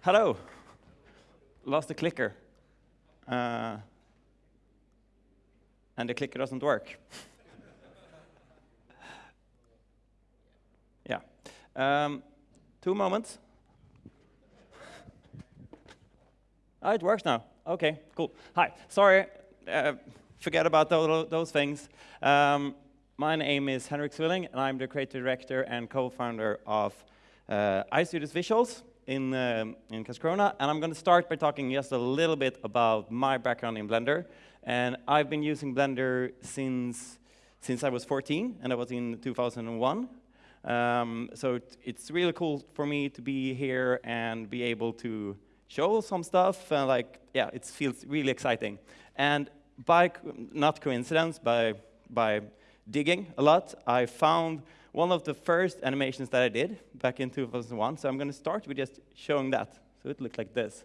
Hello. Lost the clicker. Uh, and the clicker doesn't work. yeah. Um, two moments. oh, it works now. OK, cool. Hi. Sorry. Uh, forget about those, those things. Um, my name is Henrik Swilling, and I'm the creative director and co-founder of uh, iStudios Visuals in, um, in Karlskrona. And I'm going to start by talking just a little bit about my background in Blender. And I've been using Blender since, since I was 14, and that was in 2001. Um, so it's really cool for me to be here and be able to show some stuff. And like, yeah, it feels really exciting. And by not coincidence, by by digging a lot, I found one of the first animations that I did back in 2001. So I'm going to start with just showing that. So it looked like this.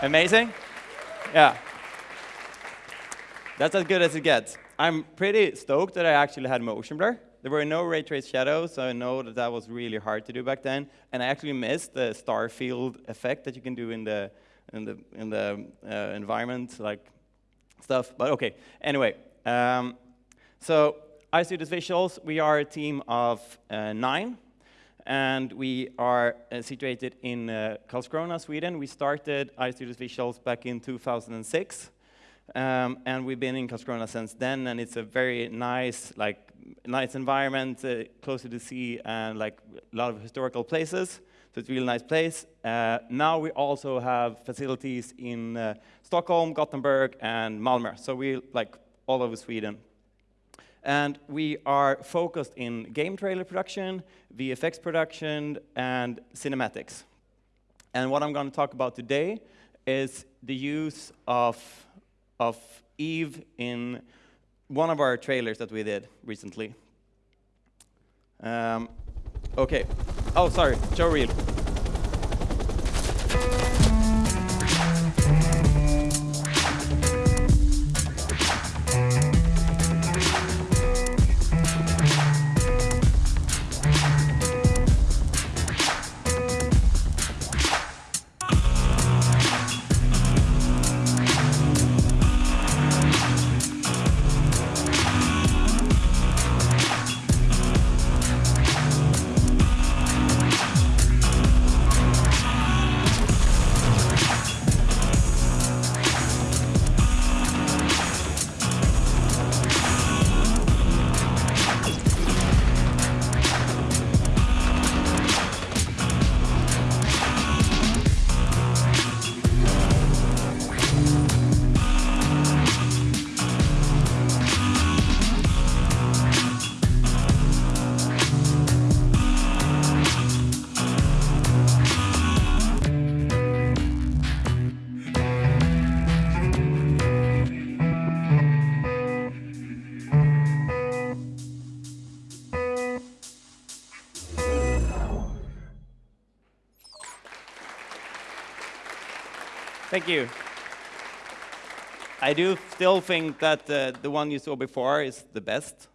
Amazing? Yeah. That's as good as it gets. I'm pretty stoked that I actually had motion blur. There were no ray trace shadows, so I know that that was really hard to do back then. And I actually missed the star field effect that you can do in the in the in the uh, environment, like stuff. But okay. Anyway, um, so iStudios Visuals, we are a team of uh, nine, and we are uh, situated in uh, Karlskrona, Sweden. We started iStudios Visuals back in 2006. Um, and we've been in Karlskrona since then, and it's a very nice, like, nice environment, uh, close to the sea, and like a lot of historical places. So it's a really nice place. Uh, now we also have facilities in uh, Stockholm, Gothenburg, and Malmö. So we like all over Sweden. And we are focused in game trailer production, VFX production, and cinematics. And what I'm going to talk about today is the use of of Eevee in one of our trailers that we did recently. Um, okay. Oh, sorry. Show reel. Thank you. I do still think that uh, the one you saw before is the best.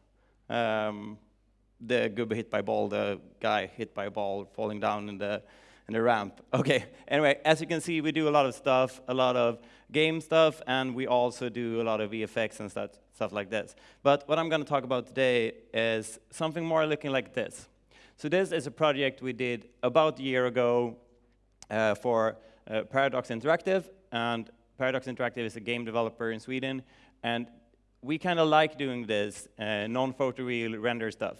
Um, the gubbe hit by ball, the guy hit by ball falling down in the in the ramp. Okay. Anyway, as you can see, we do a lot of stuff, a lot of game stuff, and we also do a lot of VFX and stuff, stuff like this. But what I'm going to talk about today is something more looking like this. So this is a project we did about a year ago uh, for uh, Paradox Interactive, and Paradox Interactive is a game developer in Sweden, and we kind of like doing this uh, non-photoreal render stuff.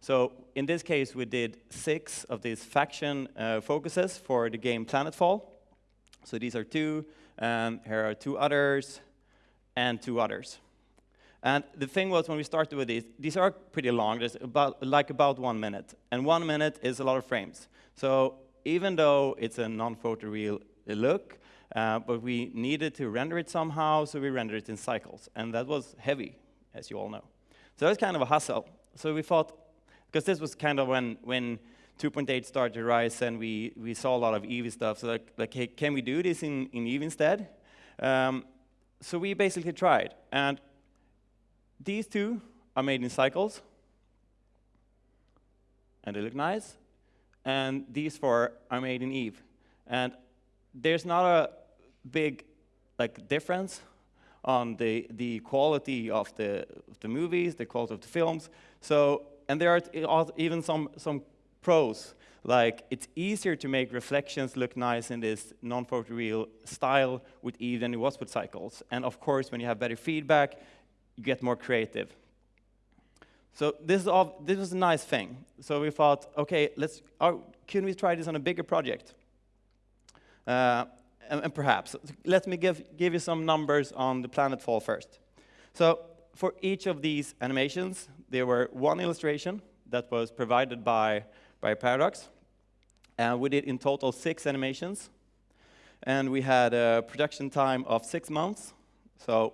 So in this case, we did six of these faction uh, focuses for the game Planetfall. So these are two, um, here are two others, and two others. And the thing was, when we started with these, these are pretty long, there's about, like about one minute. And one minute is a lot of frames. So even though it's a non-photoreal look, uh, but we needed to render it somehow, so we rendered it in cycles. And that was heavy, as you all know. So that was kind of a hustle. So we thought, because this was kind of when, when 2.8 started to rise and we, we saw a lot of Eevee stuff, so like, like hey, can we do this in, in Eevee instead? Um, so we basically tried, and these two are made in cycles, and they look nice, and these four are made in Eevee. And there's not a big like difference on the, the quality of the, of the movies, the quality of the films. So, and there are even some, some pros, like it's easier to make reflections look nice in this non-photoreal style with Eevee than it was with cycles. And of course, when you have better feedback, you get more creative. So this, is all, this was a nice thing. So we thought, okay, let's, can we try this on a bigger project? Uh, and, and, perhaps, let me give, give you some numbers on the Planetfall first. So for each of these animations, there were one illustration that was provided by, by Paradox. And we did in total six animations. And we had a production time of six months. So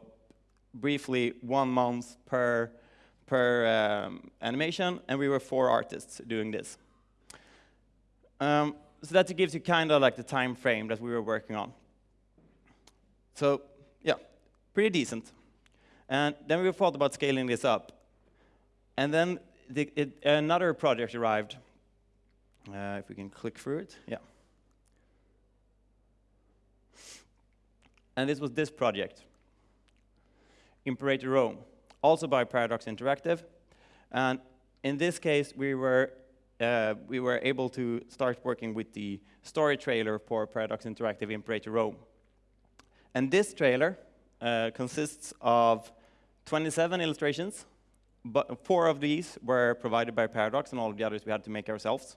briefly, one month per, per um, animation. And we were four artists doing this. Um, so that gives you kind of like the time frame that we were working on. So yeah, pretty decent. And then we thought about scaling this up. And then the, it, another project arrived. Uh, if we can click through it, yeah. And this was this project, Imperator Rome, also by Paradox Interactive. And in this case, we were uh, we were able to start working with the story trailer for Paradox Interactive Imperator Rome. And this trailer uh, consists of 27 illustrations, but four of these were provided by Paradox, and all of the others we had to make ourselves.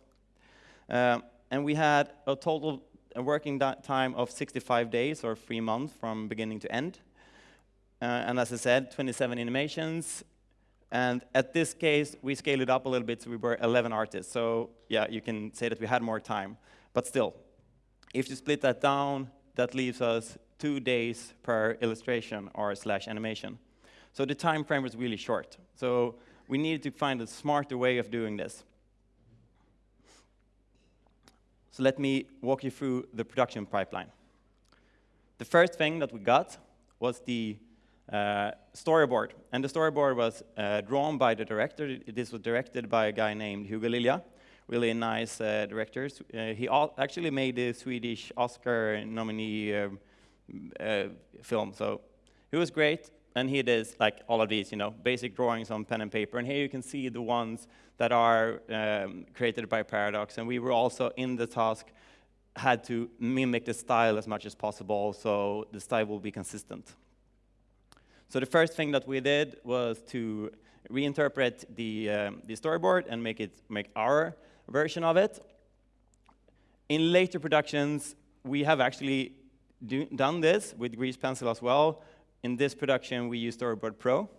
Um, and we had a total working time of 65 days, or three months, from beginning to end. Uh, and as I said, 27 animations, and at this case, we scaled it up a little bit, so we were 11 artists. So yeah, you can say that we had more time. But still, if you split that down, that leaves us two days per illustration or slash animation. So the time frame was really short. So we needed to find a smarter way of doing this. So let me walk you through the production pipeline. The first thing that we got was the uh, storyboard. And the storyboard was uh, drawn by the director. This was directed by a guy named Hugo Lilja, really nice uh, director. Uh, he actually made the Swedish Oscar nominee um, uh, film, so he was great. And he did like all of these, you know, basic drawings on pen and paper. And here you can see the ones that are um, created by Paradox. And we were also in the task had to mimic the style as much as possible, so the style will be consistent. So the first thing that we did was to reinterpret the, um, the storyboard and make it make our version of it. In later productions, we have actually do, done this with Grease Pencil as well. In this production, we use Storyboard Pro.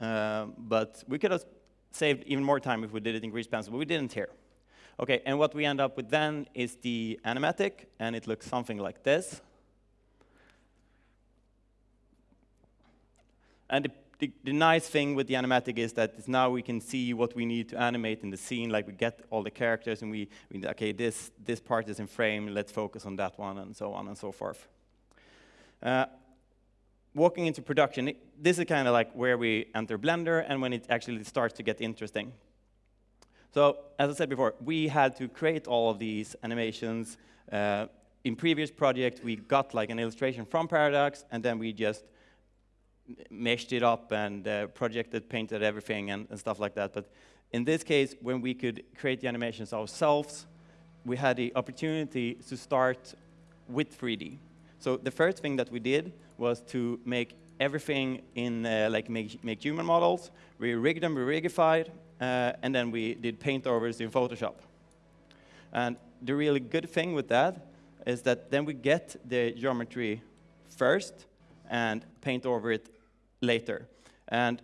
Uh, but we could have saved even more time if we did it in Grease Pencil, but we didn't here. Okay, and what we end up with then is the animatic, and it looks something like this. And the, the, the, nice thing with the animatic is that now we can see what we need to animate in the scene, like we get all the characters and we, we okay, this, this part is in frame, let's focus on that one, and so on and so forth. Uh, walking into production, it, this is kind of like where we enter Blender and when it actually starts to get interesting. So, as I said before, we had to create all of these animations. Uh, in previous projects, we got like an illustration from Paradox, and then we just meshed it up and uh, projected, painted everything and, and, stuff like that. But in this case, when we could create the animations ourselves, we had the opportunity to start with 3D. So the first thing that we did was to make everything in uh, like make, make, human models. We rigged them, we rigified, uh, and then we did paint overs in Photoshop. And the really good thing with that is that then we get the geometry first and paint over it later. And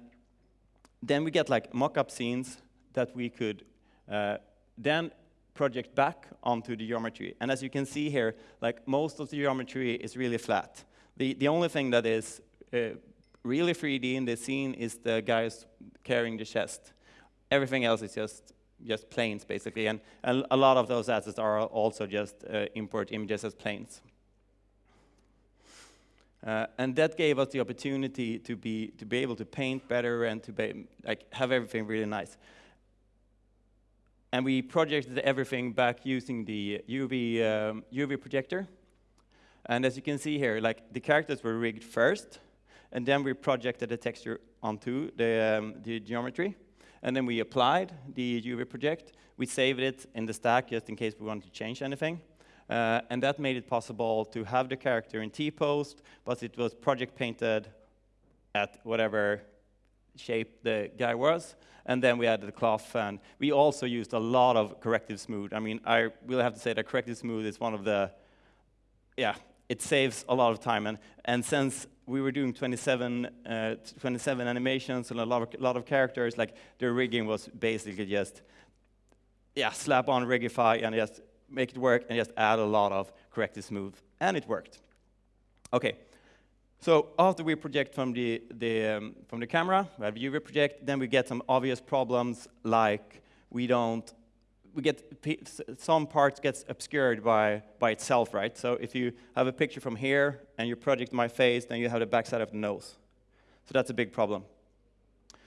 then we get like mock-up scenes that we could uh, then project back onto the geometry. And as you can see here, like most of the geometry is really flat. The, the only thing that is uh, really 3D in the scene is the guys carrying the chest. Everything else is just just planes, basically. And, and a lot of those assets are also just uh, import images as planes. Uh, and that gave us the opportunity to be, to be able to paint better and to be, like, have everything really nice. And we projected everything back using the UV, um, UV projector. And as you can see here, like the characters were rigged first, and then we projected the texture onto the, um, the geometry. And then we applied the UV project. We saved it in the stack just in case we wanted to change anything. Uh, and that made it possible to have the character in T-post, but it was project painted at whatever shape the guy was. And then we added the cloth, and we also used a lot of corrective smooth. I mean, I will have to say that corrective smooth is one of the, yeah, it saves a lot of time. And, and since we were doing 27, uh, 27 animations and a lot of, lot of characters, like the rigging was basically just, yeah, slap on Rigify and just make it work and just add a lot of corrective smooth. And it worked. Okay. So after we project from the, the, um, from the camera, we have UV project, then we get some obvious problems like we don't we get some parts gets obscured by, by itself, right? So if you have a picture from here and you project my face, then you have the backside of the nose. So that's a big problem.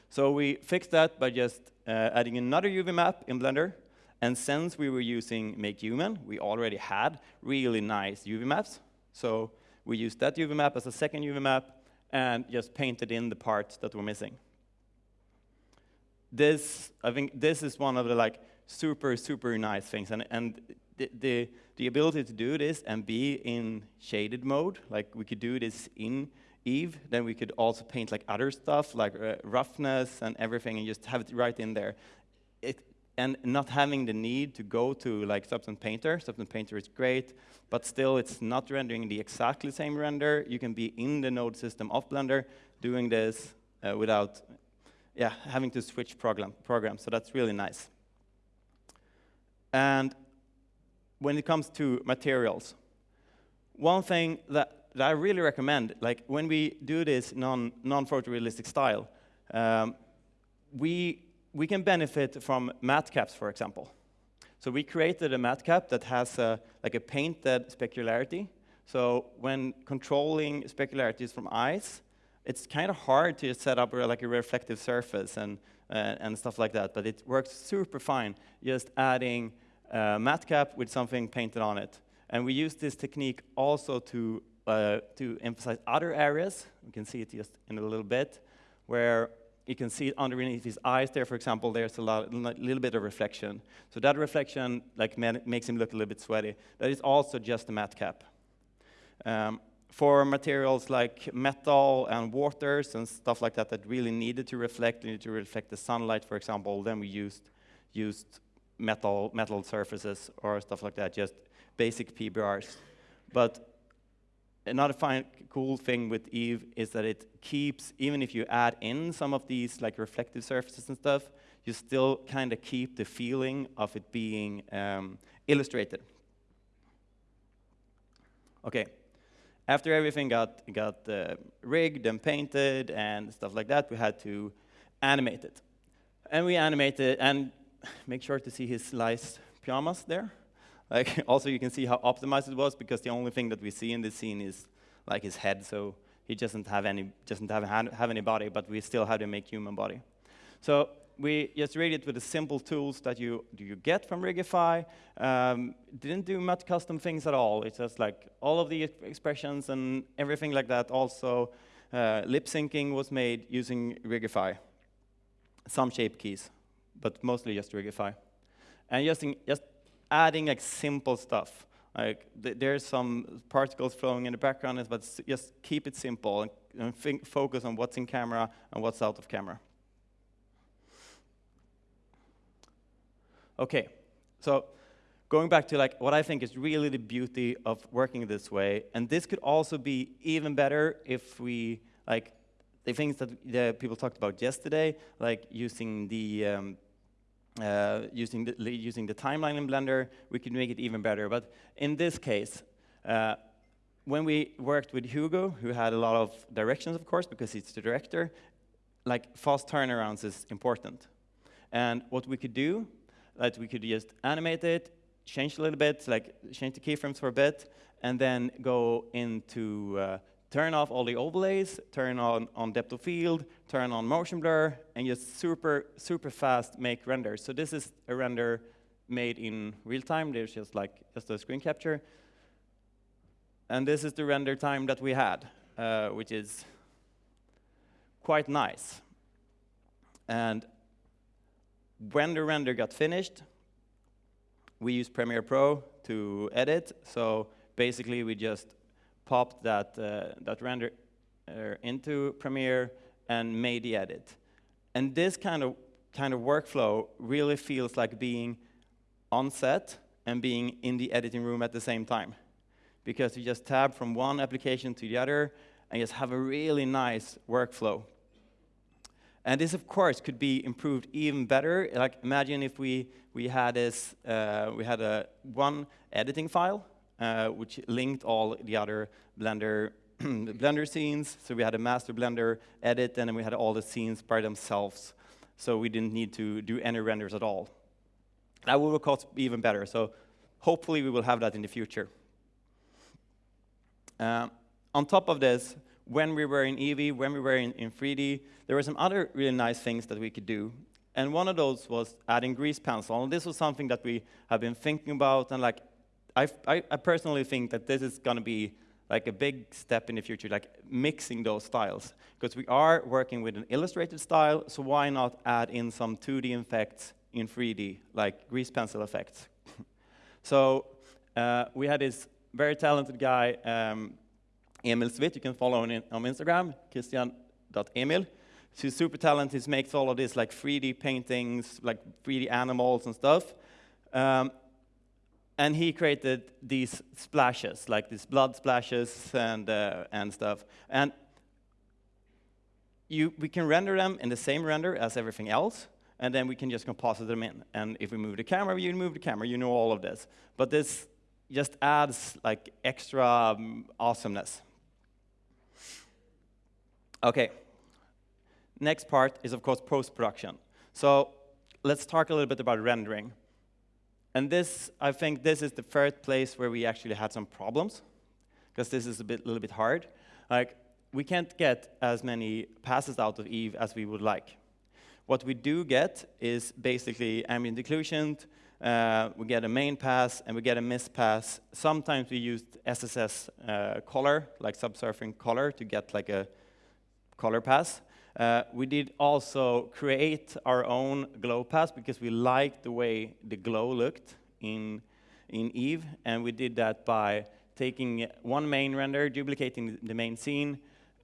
So we fixed that by just uh, adding another UV map in Blender. And since we were using MakeHuman, we already had really nice UV maps. So we used that UV map as a second UV map and just painted in the parts that were missing. This, I think this is one of the like super, super nice things. And, and the, the, the ability to do this and be in shaded mode, like we could do this in Eevee, then we could also paint like other stuff, like uh, roughness and everything, and just have it right in there. It, and not having the need to go to like Substance Painter. Substance Painter is great, but still it's not rendering the exactly same render. You can be in the node system of Blender doing this uh, without yeah, having to switch program, programs, so that's really nice. And when it comes to materials, one thing that, that I really recommend, like when we do this non, non-photorealistic style, um, we, we can benefit from matcaps, for example. So we created a matcap that has a, like a painted specularity. So when controlling specularities from eyes, it's kind of hard to set up like a reflective surface and, uh, and stuff like that, but it works super fine just adding a matcap with something painted on it. And we use this technique also to, uh, to emphasize other areas. You can see it just in a little bit, where you can see underneath his eyes there, for example, there's a lot, little bit of reflection. So that reflection like, makes him look a little bit sweaty. That is also just a matcap. Um, for materials like metal and waters and stuff like that that really needed to reflect, needed to reflect the sunlight, for example, then we used, used metal, metal surfaces or stuff like that, just basic PBRs. But another fine, cool thing with Eevee is that it keeps, even if you add in some of these like reflective surfaces and stuff, you still kind of keep the feeling of it being um, illustrated. Okay, after everything got, got uh, rigged and painted and stuff like that, we had to animate it. And we animated, and make sure to see his nice pajamas there. Like, also you can see how optimized it was because the only thing that we see in this scene is like his head, so he doesn't have any, doesn't have, have any body, but we still had to make human body. So we just rigged it with the simple tools that you, you get from Rigify. Um, didn't do much custom things at all. It's just like all of the expressions and everything like that. Also, uh, lip syncing was made using Rigify. Some shape keys but mostly just Rigify. And just, just adding like simple stuff. Like th there's some particles flowing in the background, but just keep it simple and, and think, focus on what's in camera and what's out of camera. Okay, so going back to like what I think is really the beauty of working this way, and this could also be even better if we like the things that the people talked about yesterday, like using the um, uh, using, the, using the timeline in Blender, we could make it even better. But in this case, uh, when we worked with Hugo, who had a lot of directions, of course, because he's the director, like fast turnarounds is important. And what we could do, that we could just animate it, change a little bit, like change the keyframes for a bit, and then go into uh, turn off all the overlays, turn on, on depth of field, turn on motion blur, and just super, super fast make renders. So this is a render made in real time. There's just like just a screen capture. And this is the render time that we had, uh, which is quite nice. And when the render got finished, we used Premiere Pro to edit. So basically, we just popped that, uh, that render uh, into Premiere and made the edit. And this kind of, kind of workflow really feels like being on set and being in the editing room at the same time. Because you just tab from one application to the other and just have a really nice workflow. And this, of course, could be improved even better. Like, imagine if we, we had this, uh, we had a one editing file, uh, which linked all the other Blender Blender scenes. So we had a master Blender edit, and then we had all the scenes by themselves. So we didn't need to do any renders at all. That will, of course, be even better. So hopefully we will have that in the future. Uh, on top of this, when we were in Eevee, when we were in, in 3D, there were some other really nice things that we could do. And one of those was adding grease pencil. And this was something that we have been thinking about. And like, I, I, personally think that this is going to be like a big step in the future, like mixing those styles. Because we are working with an illustrated style, so why not add in some 2D effects in 3D, like grease pencil effects. so uh, we had this very talented guy, um, Emil Svit, you can follow him on Instagram, christian.emil. He's super talented, he makes all of this like 3D paintings, like 3D animals and stuff. Um, and he created these splashes, like these blood splashes and, uh, and stuff. And you, we can render them in the same render as everything else, and then we can just composite them in. And if we move the camera, you move the camera, you know all of this. But this just adds like extra um, awesomeness. Okay, next part is of course post-production. So let's talk a little bit about rendering. And this, I think this is the first place where we actually had some problems, because this is a bit, little bit hard. Like, we can't get as many passes out of Eevee as we would like. What we do get is basically ambient occlusion, uh, we get a main pass, and we get a mist pass. Sometimes we use SSS uh, color, like subsurfing color, to get like a color pass. Uh, we did also create our own glow pass because we liked the way the glow looked in, in Eevee, and we did that by taking one main render, duplicating the main scene,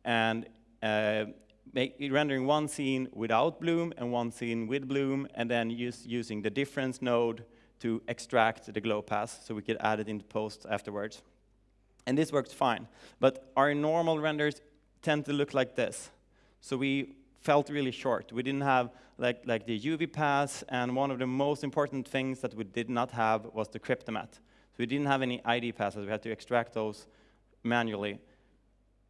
and uh, make, rendering one scene without bloom and one scene with bloom, and then use, using the difference node to extract the glow pass so we could add it into post afterwards. And this works fine. But our normal renders tend to look like this. So we felt really short. We didn't have like, like the UV pass, and one of the most important things that we did not have was the Cryptomatte. So we didn't have any ID passes. We had to extract those manually.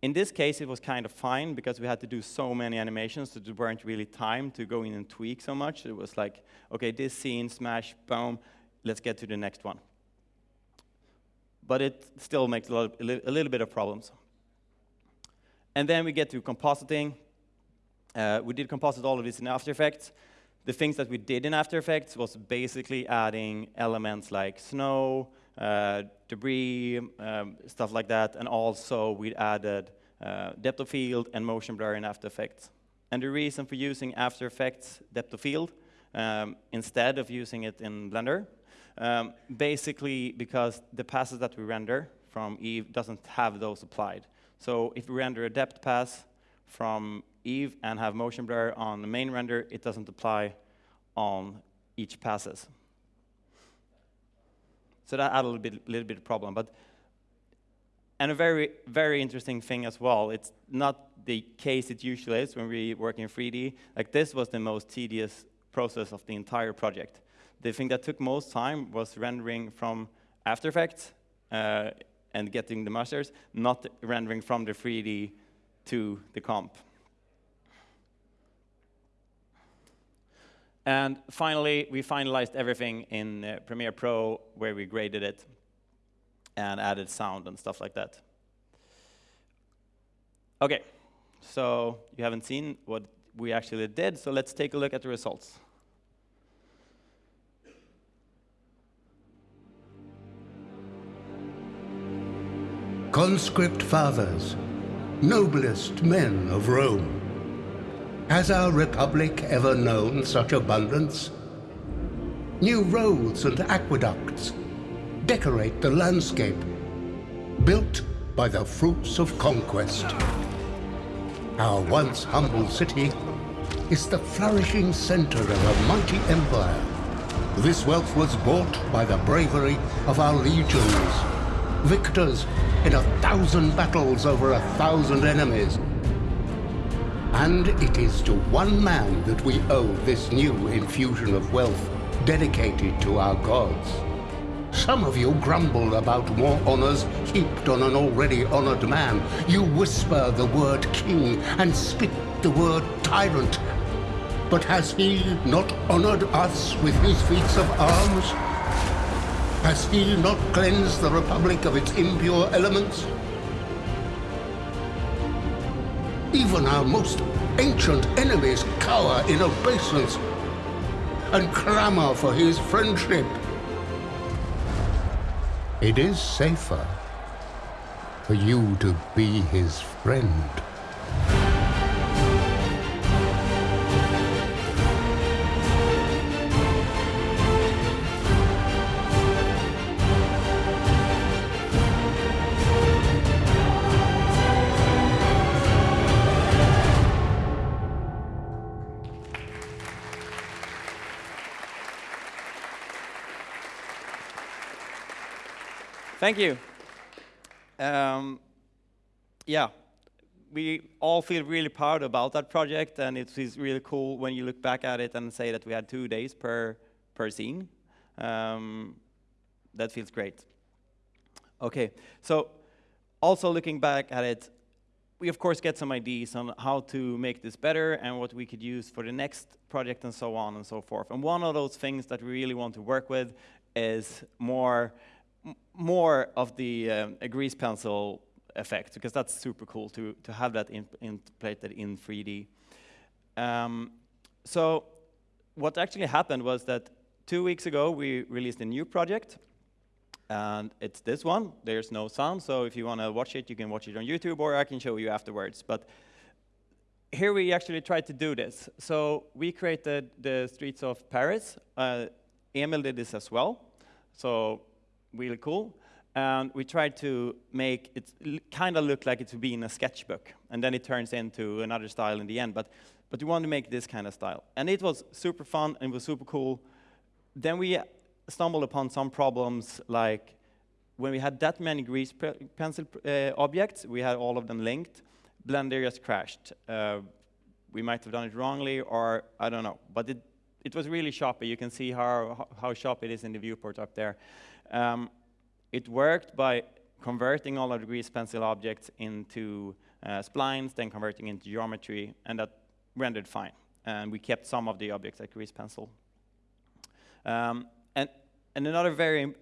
In this case, it was kind of fine because we had to do so many animations that there weren't really time to go in and tweak so much. It was like, okay, this scene, smash, boom, let's get to the next one. But it still makes a, lot, a little bit of problems. And then we get to compositing. Uh, we did composite all of this in After Effects. The things that we did in After Effects was basically adding elements like snow, uh, debris, um, stuff like that, and also we added uh, depth of field and motion blur in After Effects. And the reason for using After Effects depth of field um, instead of using it in Blender, um, basically because the passes that we render from Eevee doesn't have those applied. So if we render a depth pass from Eevee and have motion blur on the main render, it doesn't apply on each passes. So that added a little bit, little bit of problem. But and a very, very interesting thing as well, it's not the case it usually is when we work in 3D. Like this was the most tedious process of the entire project. The thing that took most time was rendering from After Effects uh, and getting the masters, not rendering from the 3D to the comp. And finally, we finalized everything in uh, Premiere Pro, where we graded it and added sound and stuff like that. Okay, so you haven't seen what we actually did, so let's take a look at the results. Conscript fathers, noblest men of Rome, has our republic ever known such abundance? New roads and aqueducts decorate the landscape, built by the fruits of conquest. Our once humble city is the flourishing center of a mighty empire. This wealth was bought by the bravery of our legions, victors in a thousand battles over a thousand enemies, and it is to one man that we owe this new infusion of wealth dedicated to our gods. Some of you grumble about more honors heaped on an already honored man. You whisper the word king and spit the word tyrant. But has he not honored us with his feats of arms? Has he not cleansed the Republic of its impure elements? Even our most ancient enemies cower in obeisance and clamor for his friendship. It is safer for you to be his friend. Thank you. Um, yeah, we all feel really proud about that project, and it is really cool when you look back at it and say that we had two days per, per scene. Um, that feels great. Okay, so also looking back at it, we of course get some ideas on how to make this better and what we could use for the next project and so on and so forth. And one of those things that we really want to work with is more more of the um, grease pencil effect, because that's super cool to, to have that in, implemented in 3D. Um, so what actually happened was that two weeks ago, we released a new project, and it's this one. There's no sound, so if you want to watch it, you can watch it on YouTube, or I can show you afterwards. But here we actually tried to do this. So we created the streets of Paris. Uh, Emil did this as well. So really cool. And we tried to make it kind of look like it would be in a sketchbook. And then it turns into another style in the end. But, but we wanted to make this kind of style. And it was super fun and it was super cool. Then we stumbled upon some problems like when we had that many grease pencil uh, objects, we had all of them linked, Blender just crashed. Uh, we might have done it wrongly, or I don't know. But it, it was really choppy. You can see how, how sharp it is in the viewport up there. Um, it worked by converting all of the grease pencil objects into uh, splines, then converting into geometry, and that rendered fine. And we kept some of the objects like grease pencil. Um, and, and another very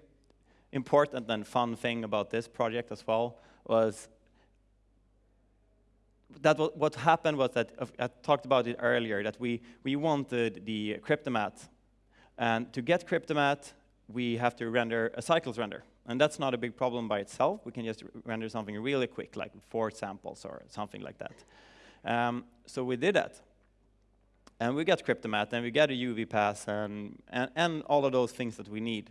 important and fun thing about this project as well was that what happened was that uh, I talked about it earlier that we we wanted the Cryptomatte, and to get Cryptomatte, we have to render a cycles render. And that's not a big problem by itself. We can just render something really quick, like four samples or something like that. Um, so we did that. And we got Cryptomatte, and we got a UV pass, and, and, and, all of those things that we need.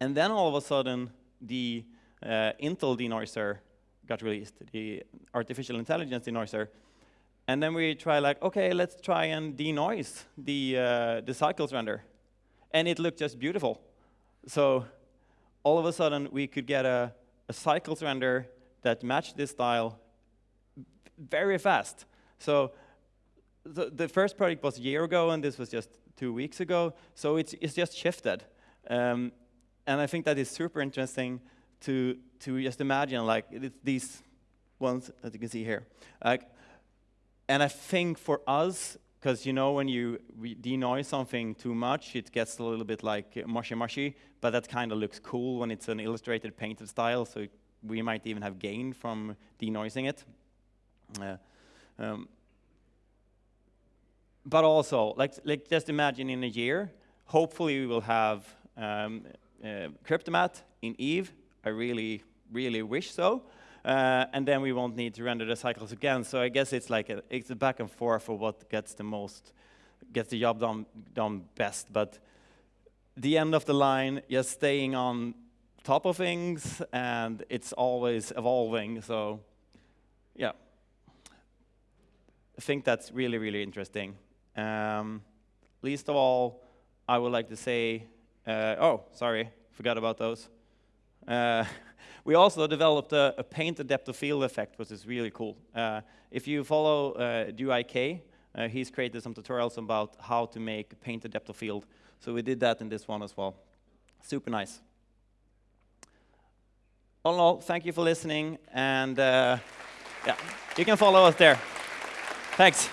And then all of a sudden, the uh, Intel denoiser got released, the artificial intelligence denoiser. And then we try like, okay, let's try and denoise the, uh, the cycles render and it looked just beautiful. So all of a sudden, we could get a, a cycles render that matched this style very fast. So the, the, first project was a year ago, and this was just two weeks ago. So it's, it's just shifted. Um, and I think that is super interesting to, to just imagine, like, these ones that you can see here. Like, and I think for us, because you know when you denoise something too much, it gets a little bit like mushy mushy, but that kind of looks cool when it's an illustrated painted style, so we might even have gain from denoising it. Uh, um, but also, like, like just imagine in a year, hopefully we will have um, uh, Cryptomatte in Eevee. I really, really wish so. Uh, and then we won't need to render the cycles again. So I guess it's like a, it's a back and forth for what gets the most, gets the job done, done best. But the end of the line, you're staying on top of things, and it's always evolving. So, yeah, I think that's really, really interesting. Um, least of all, I would like to say, uh, oh, sorry, forgot about those. Uh, we also developed a, a, paint adaptive field effect, which is really cool. Uh, if you follow uh, DUIK, uh, he's created some tutorials about how to make paint adaptive field. So we did that in this one as well. Super nice. All in all, thank you for listening, and uh, yeah, you can follow us there. Thanks.